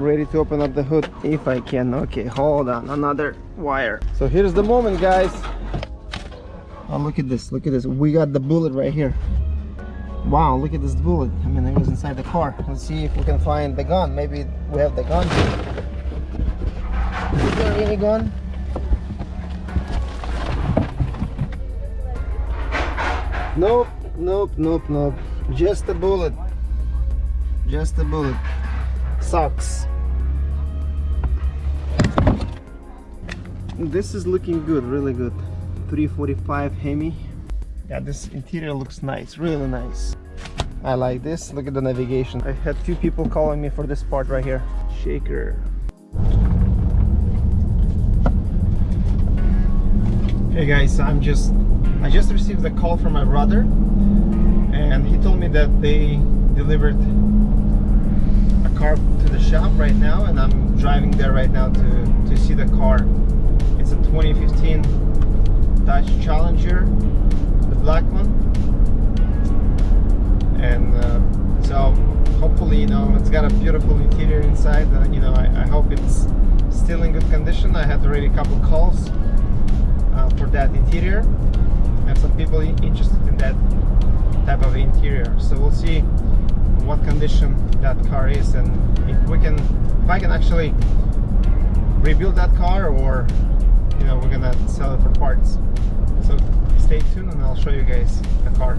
I'm ready to open up the hood if I can. Okay, hold on, another wire. So here's the moment, guys. Oh, look at this, look at this. We got the bullet right here. Wow, look at this bullet. I mean, it was inside the car. Let's see if we can find the gun. Maybe we have the gun. Is there any gun? Nope, nope, nope, nope. Just a bullet. Just a bullet. Sucks. This is looking good, really good. 345 Hemi. Yeah, this interior looks nice, really nice. I like this. Look at the navigation. I had few people calling me for this part right here. Shaker. Hey guys, I'm just I just received a call from my brother and he told me that they delivered a car to the shop right now and I'm driving there right now to, to see the car. It's a 2015 Dodge Challenger, the black one. And uh, so hopefully, you know, it's got a beautiful interior inside. Uh, you know, I, I hope it's still in good condition. I had already a couple calls uh, for that interior have some people interested in that type of interior so we'll see what condition that car is and if we can if I can actually rebuild that car or you know we're gonna sell it for parts. So stay tuned and I'll show you guys the car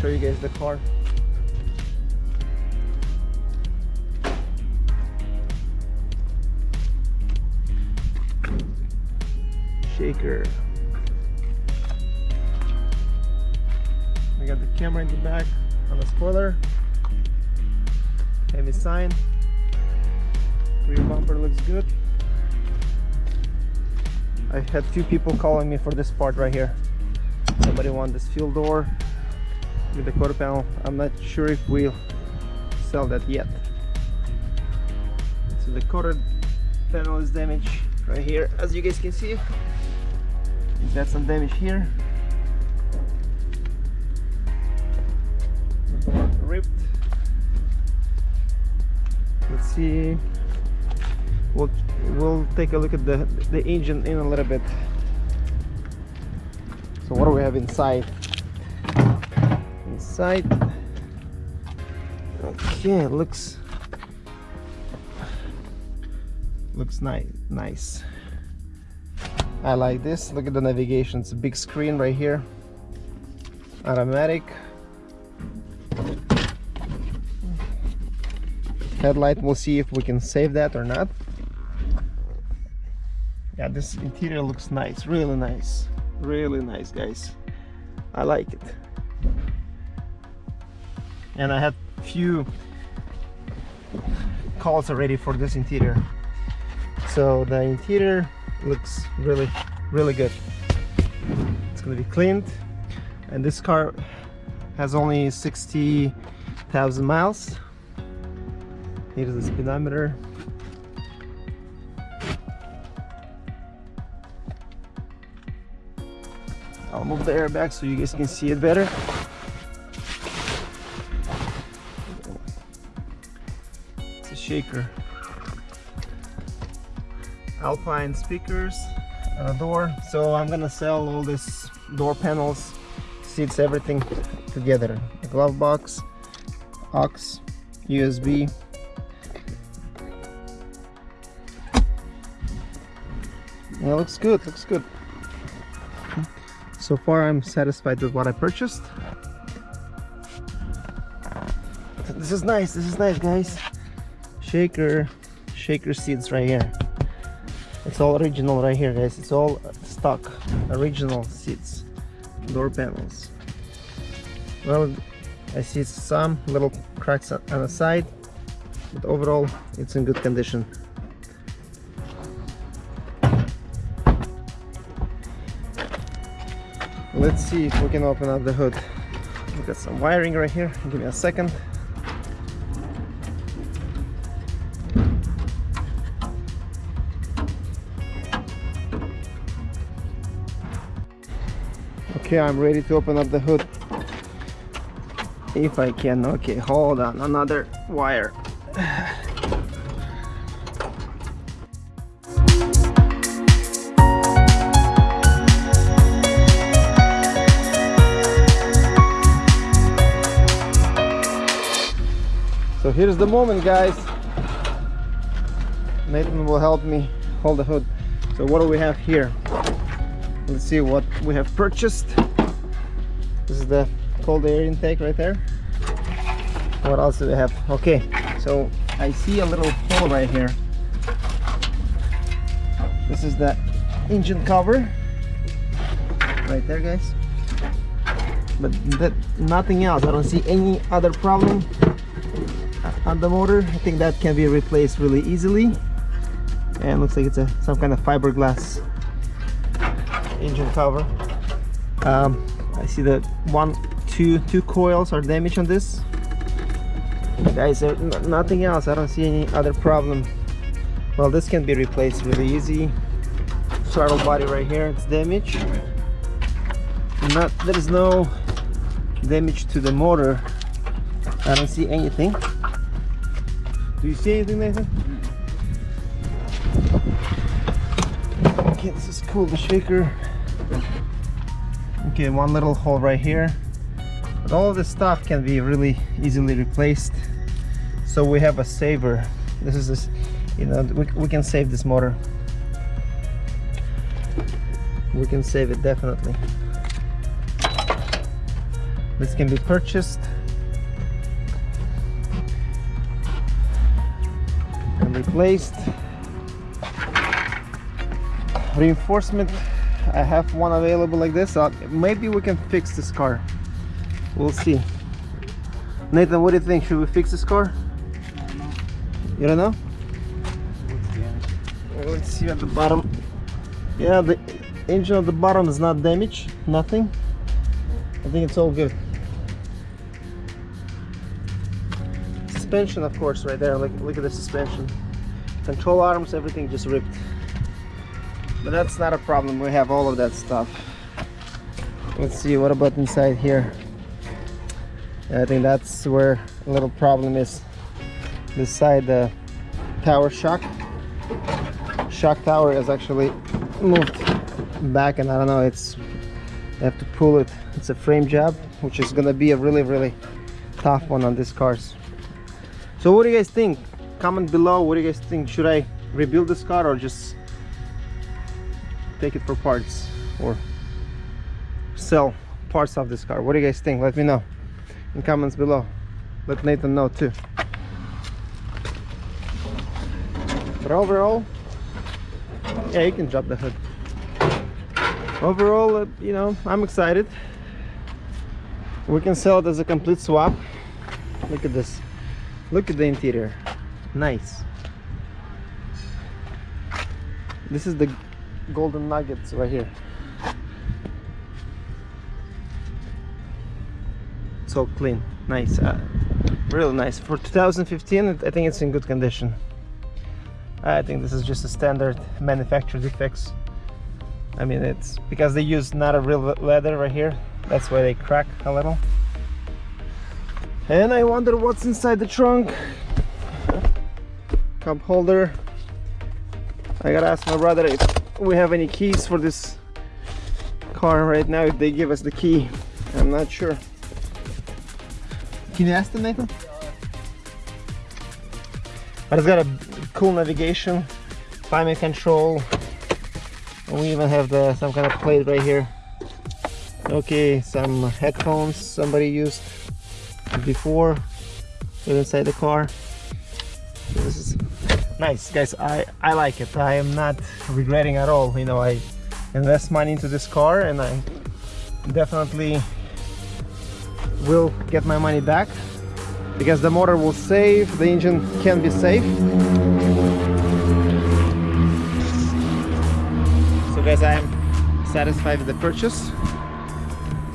show you guys the car shaker. I got the camera in the back on the spoiler. Heavy sign. Rear bumper looks good. I had few people calling me for this part right here. Somebody want this fuel door with the quarter panel. I'm not sure if we'll sell that yet. So the quarter panel is damaged right here as you guys can see it's got some damage here. Ripped. Let's see. We'll we'll take a look at the the engine in a little bit. So what do we have inside? Inside. Okay, looks looks nice nice. I like this. Look at the navigation. It's a big screen right here. Automatic. Headlight. We'll see if we can save that or not. Yeah this interior looks nice. Really nice. Really nice guys. I like it and I had few calls already for this interior. So the interior looks really really good. It's gonna be cleaned and this car has only 60,000 miles. Here's the speedometer. I'll move the airbag so you guys can see it better shaker. Alpine speakers and a door. So i'm gonna sell all this door panels seats everything together. A glove box aux usb yeah looks good looks good. So far i'm satisfied with what i purchased. This is nice this is nice guys shaker shaker seats right here. It's all original right here guys. It's all stock original seats door panels. Well i see some little cracks on the side but overall it's in good condition. Let's see if we can open up the hood. We got some wiring right here. Give me a second okay i'm ready to open up the hood. If i can okay hold on another wire. So here's the moment guys. Nathan will help me hold the hood. So what do we have here let's see what we have purchased. This is the cold air intake right there. What else do we have? Okay so i see a little hole right here. This is the engine cover. Right there guys. But that nothing else. I don't see any other problem on the motor. I think that can be replaced really easily. And looks like it's a some kind of fiberglass engine cover. Um, I see that one two two coils are damaged on this. Guys nothing else. I don't see any other problem. Well this can be replaced really easy. Throttle body right here it's damaged. Not there is no damage to the motor. I don't see anything. Do you see anything Nathan? Okay, this is cool, the shaker. Okay one little hole right here. But all this stuff can be really easily replaced. So we have a saver. This is this you know we, we can save this motor. We can save it definitely. This can be purchased. And replaced reinforcement. I have one available like this uh, maybe we can fix this car. We'll see. Nathan what do you think? Should we fix this car? You don't know? Let's see at the bottom. Yeah the engine at the bottom is not damaged nothing. I think it's all good. Suspension of course right there. Look, look at the suspension. Control arms everything just ripped but that's not a problem. We have all of that stuff. Let's see what about inside here? I think that's where a little problem is. Beside the tower shock. Shock tower is actually moved back and I don't know it's I have to pull it. It's a frame job which is gonna be a really really tough one on these cars. So what do you guys think? Comment below what do you guys think? Should I rebuild this car or just take it for parts or sell parts of this car. What do you guys think? Let me know in comments below. Let Nathan know too. But overall yeah you can drop the hood. Overall uh, you know I'm excited. We can sell it as a complete swap. Look at this. Look at the interior. Nice. This is the golden nuggets right here. So clean nice uh, really nice. For 2015 I think it's in good condition. I think this is just a standard manufacturer defects I mean it's because they use not a real leather right here. That's why they crack a little. And I wonder what's inside the trunk. Cup holder. I gotta ask my brother if we have any keys for this car right now if they give us the key? I'm not sure. Can you ask them Nathan? but it's got a cool navigation climate control. We even have the some kind of plate right here. Okay some headphones somebody used before inside the car. This is nice guys i i like it. I am not regretting at all you know i invest money into this car and i definitely will get my money back because the motor will save the engine can be safe. So guys i am satisfied with the purchase.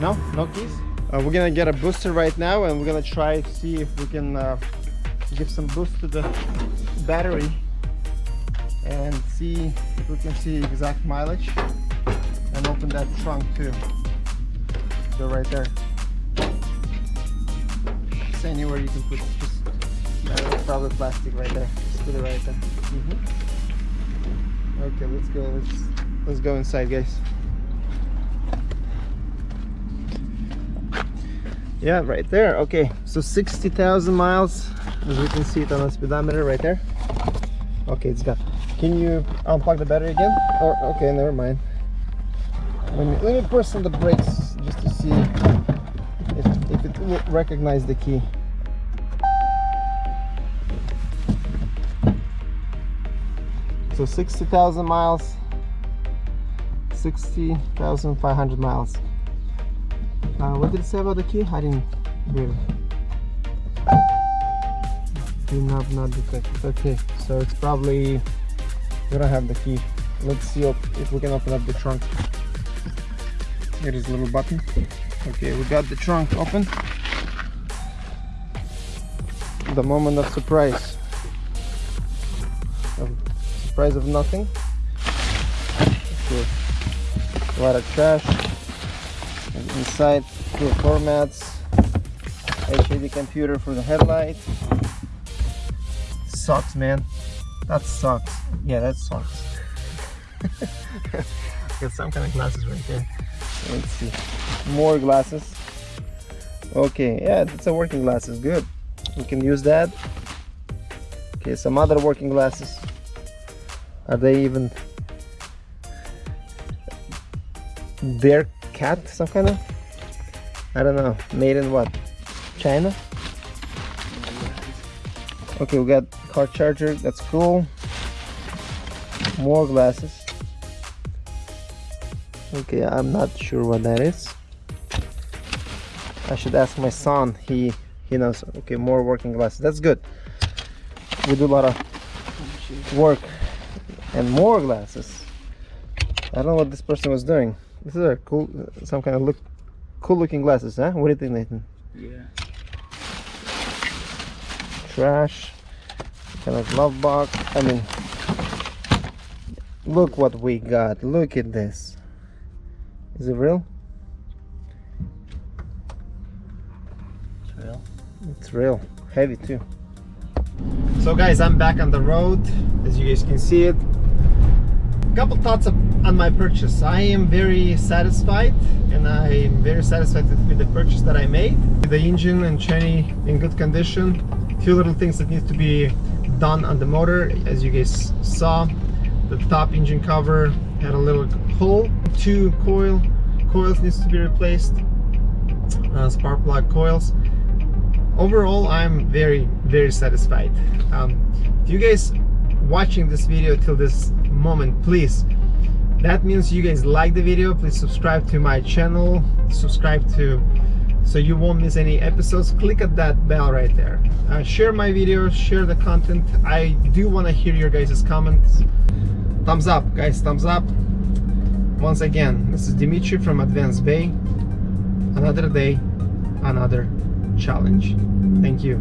No? No keys? Uh, we're gonna get a booster right now and we're gonna try to see if we can uh, give some boost to the battery and see if we can see exact mileage and open that trunk too. So right there. Just anywhere you can put just probably plastic right there. Just put it right there. Mm -hmm. okay let's go let's let's go inside guys. Yeah right there. Okay so 60,000 miles as we can see it on the speedometer right there okay it's got can you unplug the battery again or okay never mind let me let me press on the brakes just to see if, if it will recognize the key so 60,000 miles 60,500 miles uh, what did it say about the key? I didn't hear. Do not not detected. Okay, so it's probably we don't have the key. Let's see if we can open up the trunk. Here is a little button. Okay, we got the trunk open. The moment of surprise. Of surprise of nothing. Okay. A lot of trash inside two formats HID computer for the headlight sucks man. That sucks. Yeah that sucks. Got some kind of glasses right there. Let's see. More glasses. Okay yeah it's a working glasses. Good. We can use that. Okay some other working glasses. Are they even their cat some kind of? I don't know. Made in what? China? Okay we got car charger that's cool. More glasses. Okay I'm not sure what that is. I should ask my son. He he knows. Okay more working glasses. That's good. We do a lot of work and more glasses. I don't know what this person was doing. This is a cool, some kind of look, cool looking glasses, huh? What do you think, Nathan? Yeah. Trash, kind of glove box. I mean, look what we got. Look at this. Is it real? It's real. It's real. Heavy too. So guys, I'm back on the road. As you guys can see it, a couple thoughts on my purchase. I am very satisfied and I am very satisfied with the purchase that I made. The engine and chassis in good condition. Few little things that need to be done on the motor. As you guys saw, the top engine cover had a little hole. Two coil coils needs to be replaced. Uh, spark plug coils. Overall, I'm very, very satisfied. Um, if you guys watching this video till this moment please that means you guys like the video please subscribe to my channel subscribe to so you won't miss any episodes. Click at that bell right there. Uh, share my videos share the content. I do want to hear your guys comments. Thumbs up guys thumbs up. Once again this is dimitri from advanced bay. Another day another challenge. Thank you